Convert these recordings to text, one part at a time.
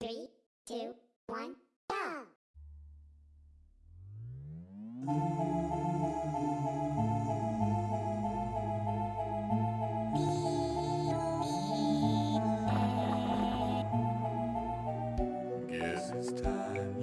Three, two, one, go! Guess it's time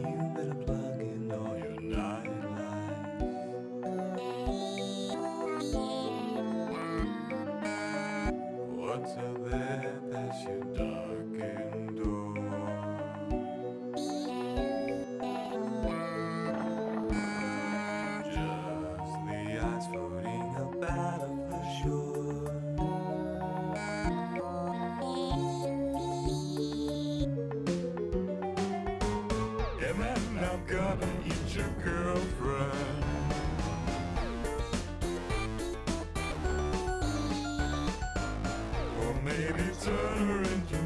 Eat your girlfriend. Or maybe turn her into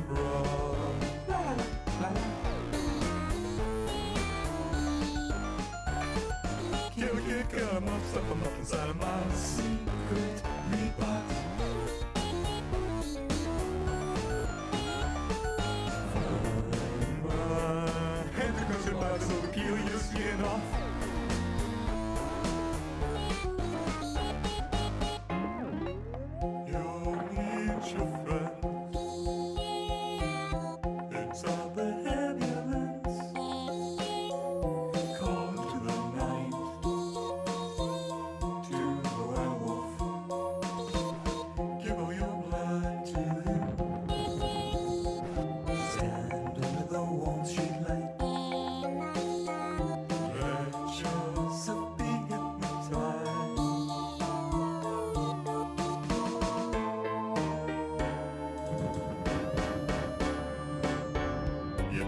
off.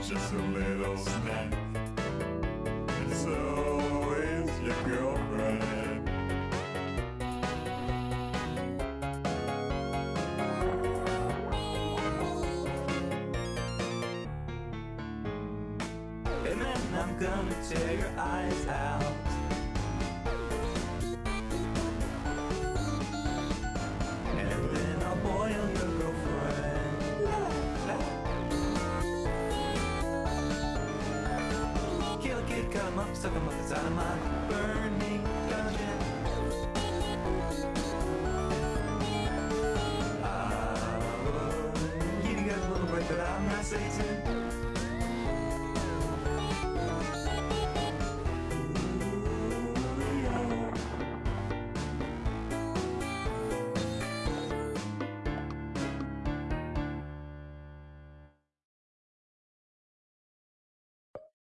Just a little snack. And so is your girlfriend. And then I'm gonna tear your eyes out. Him up, stuff him up inside of my burning dungeon. I would give you guys a little break, but I'm not Satan.